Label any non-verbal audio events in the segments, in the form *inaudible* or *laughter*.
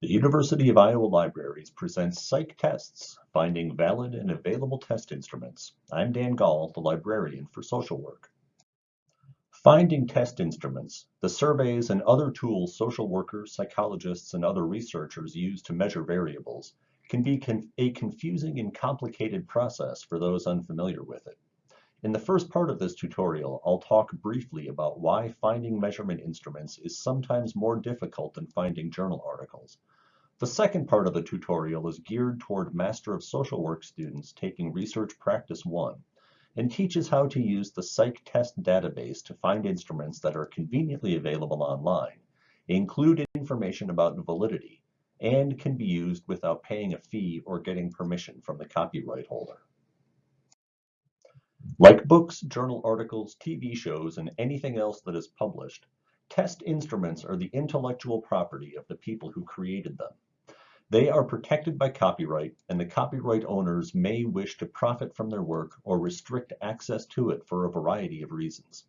The University of Iowa Libraries presents PsycTests, Finding Valid and Available Test Instruments. I'm Dan Gall, the librarian for social work. Finding test instruments, the surveys and other tools social workers, psychologists, and other researchers use to measure variables can be con a confusing and complicated process for those unfamiliar with it. In the first part of this tutorial, I'll talk briefly about why finding measurement instruments is sometimes more difficult than finding journal articles. The second part of the tutorial is geared toward Master of Social Work students taking Research Practice 1 and teaches how to use the Psych Test database to find instruments that are conveniently available online, include information about validity, and can be used without paying a fee or getting permission from the copyright holder. Like books, journal articles, TV shows, and anything else that is published, test instruments are the intellectual property of the people who created them. They are protected by copyright, and the copyright owners may wish to profit from their work or restrict access to it for a variety of reasons.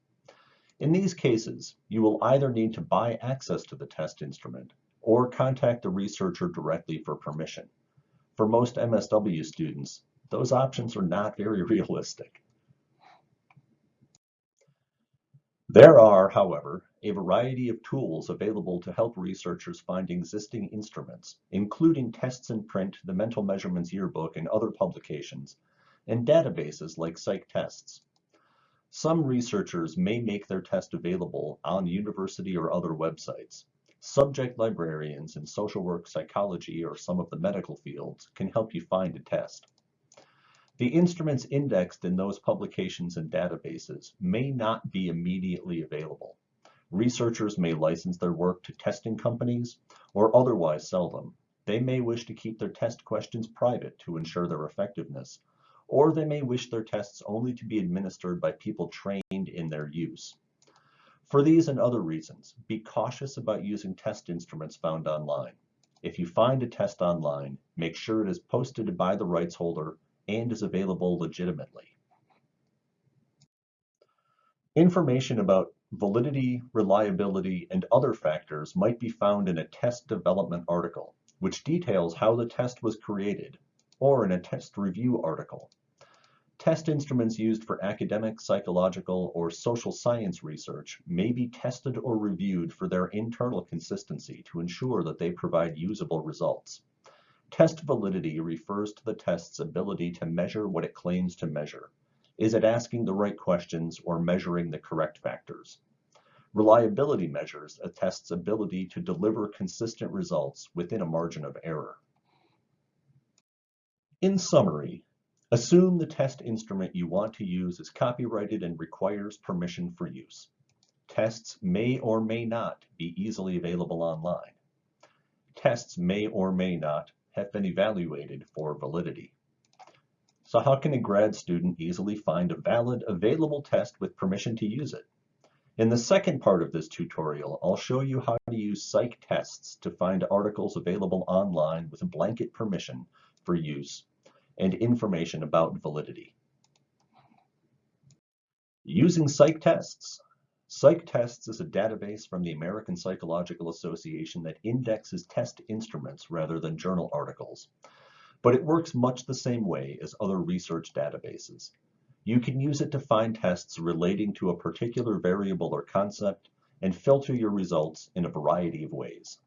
In these cases, you will either need to buy access to the test instrument or contact the researcher directly for permission. For most MSW students, those options are not very *laughs* realistic. There are, however, a variety of tools available to help researchers find existing instruments, including tests in print, the Mental Measurements Yearbook, and other publications, and databases like PsycTests. Some researchers may make their test available on university or other websites. Subject librarians in social work, psychology, or some of the medical fields can help you find a test. The instruments indexed in those publications and databases may not be immediately available. Researchers may license their work to testing companies or otherwise sell them. They may wish to keep their test questions private to ensure their effectiveness, or they may wish their tests only to be administered by people trained in their use. For these and other reasons, be cautious about using test instruments found online. If you find a test online, make sure it is posted by the rights holder and is available legitimately. Information about validity, reliability, and other factors might be found in a test development article, which details how the test was created, or in a test review article. Test instruments used for academic, psychological, or social science research may be tested or reviewed for their internal consistency to ensure that they provide usable results. Test validity refers to the test's ability to measure what it claims to measure. Is it asking the right questions or measuring the correct factors? Reliability measures a test's ability to deliver consistent results within a margin of error. In summary, assume the test instrument you want to use is copyrighted and requires permission for use. Tests may or may not be easily available online. Tests may or may not have been evaluated for validity. So how can a grad student easily find a valid, available test with permission to use it? In the second part of this tutorial, I'll show you how to use psych tests to find articles available online with a blanket permission for use and information about validity. Using PsycTests. PsycTests is a database from the American Psychological Association that indexes test instruments rather than journal articles but it works much the same way as other research databases. You can use it to find tests relating to a particular variable or concept and filter your results in a variety of ways.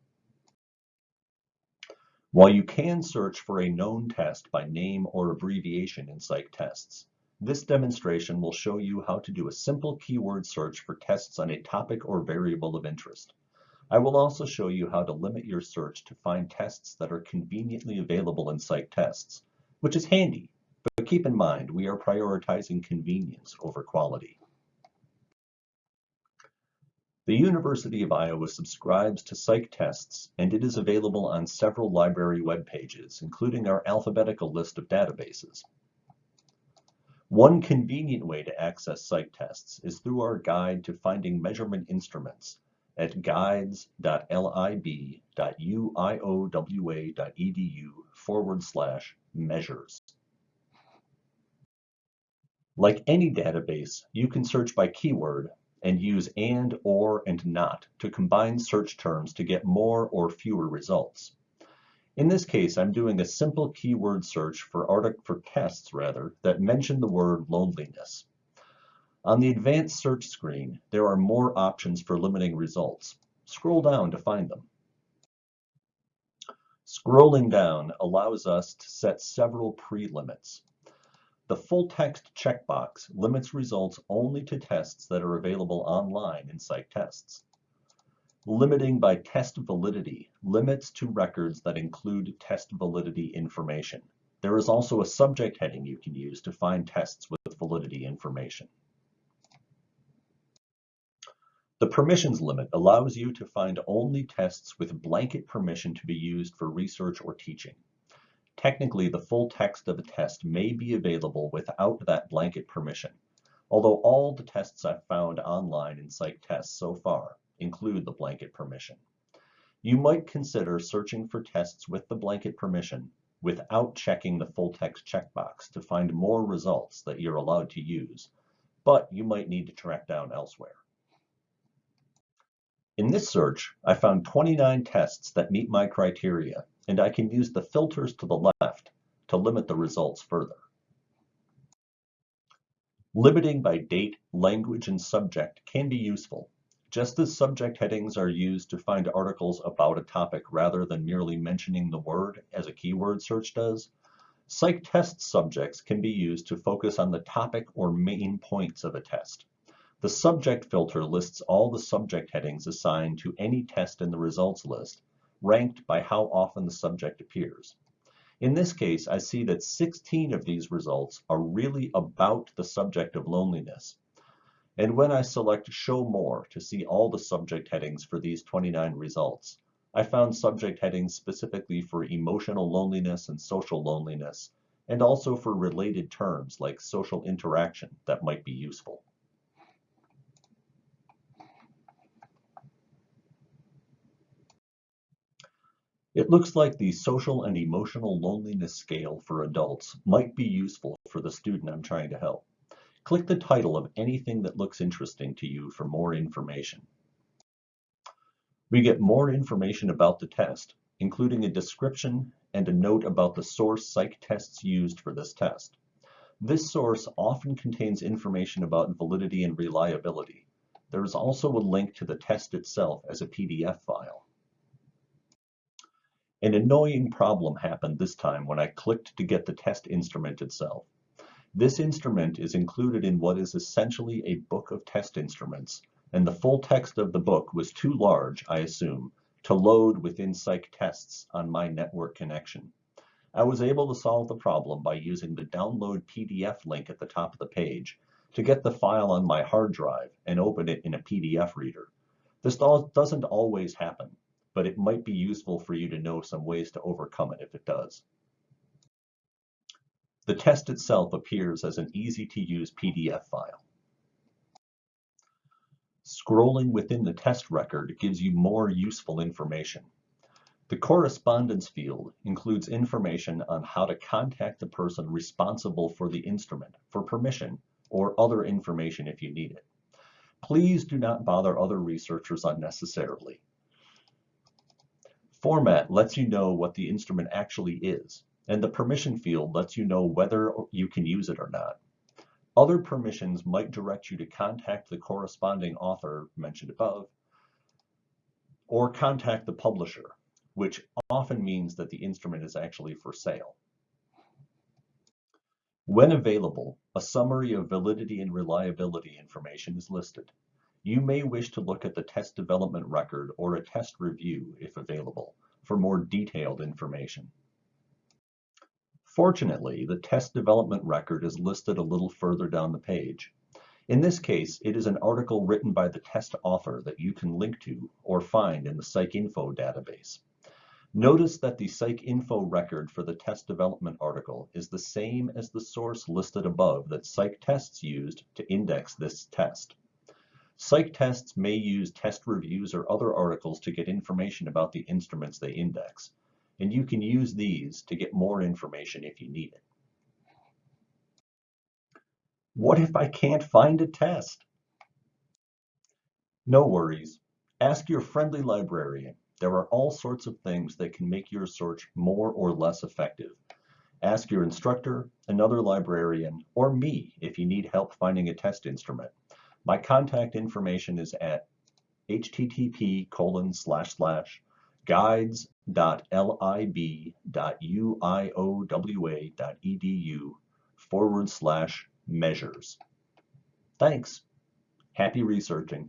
While you can search for a known test by name or abbreviation in PsycTests, this demonstration will show you how to do a simple keyword search for tests on a topic or variable of interest. I will also show you how to limit your search to find tests that are conveniently available in PsycTests, which is handy, but keep in mind we are prioritizing convenience over quality. The University of Iowa subscribes to PsycTests, and it is available on several library web pages, including our alphabetical list of databases. One convenient way to access PsycTests is through our guide to finding measurement instruments, at guides.lib.uiowa.edu forward slash measures. Like any database, you can search by keyword and use and, or, and not to combine search terms to get more or fewer results. In this case, I'm doing a simple keyword search for, artic for tests rather, that mention the word loneliness. On the advanced search screen, there are more options for limiting results. Scroll down to find them. Scrolling down allows us to set several pre-limits. The full text checkbox limits results only to tests that are available online in PsycTests. Limiting by test validity limits to records that include test validity information. There is also a subject heading you can use to find tests with validity information. The permissions limit allows you to find only tests with blanket permission to be used for research or teaching. Technically, the full text of a test may be available without that blanket permission, although all the tests I've found online in Psych PsycTests so far include the blanket permission. You might consider searching for tests with the blanket permission without checking the full text checkbox to find more results that you're allowed to use, but you might need to track down elsewhere. In this search, I found 29 tests that meet my criteria, and I can use the filters to the left to limit the results further. Limiting by date, language, and subject can be useful, just as subject headings are used to find articles about a topic rather than merely mentioning the word as a keyword search does, psych test subjects can be used to focus on the topic or main points of a test. The subject filter lists all the subject headings assigned to any test in the results list, ranked by how often the subject appears. In this case, I see that 16 of these results are really about the subject of loneliness, and when I select Show More to see all the subject headings for these 29 results, I found subject headings specifically for emotional loneliness and social loneliness, and also for related terms like social interaction that might be useful. It looks like the social and emotional loneliness scale for adults might be useful for the student I'm trying to help. Click the title of anything that looks interesting to you for more information. We get more information about the test, including a description and a note about the source PsycTests used for this test. This source often contains information about validity and reliability. There is also a link to the test itself as a PDF file. An annoying problem happened this time when I clicked to get the test instrument itself. This instrument is included in what is essentially a book of test instruments, and the full text of the book was too large, I assume, to load within PsycTests on my network connection. I was able to solve the problem by using the download PDF link at the top of the page to get the file on my hard drive and open it in a PDF reader. This doesn't always happen, but it might be useful for you to know some ways to overcome it if it does. The test itself appears as an easy-to-use PDF file. Scrolling within the test record gives you more useful information. The correspondence field includes information on how to contact the person responsible for the instrument for permission or other information if you need it. Please do not bother other researchers unnecessarily. Format lets you know what the instrument actually is and the permission field lets you know whether you can use it or not. Other permissions might direct you to contact the corresponding author mentioned above, or contact the publisher, which often means that the instrument is actually for sale. When available, a summary of validity and reliability information is listed. You may wish to look at the test development record or a test review, if available, for more detailed information. Fortunately, the test development record is listed a little further down the page. In this case, it is an article written by the test author that you can link to or find in the PsycInfo database. Notice that the PsycInfo record for the test development article is the same as the source listed above that PsycTests used to index this test. PsycTests may use test reviews or other articles to get information about the instruments they index and you can use these to get more information if you need it. What if I can't find a test? No worries. Ask your friendly librarian. there are all sorts of things that can make your search more or less effective. Ask your instructor, another librarian, or me if you need help finding a test instrument. My contact information is at http colon slash slash guides.lib.uiowa.edu forward slash measures. Thanks. Happy researching.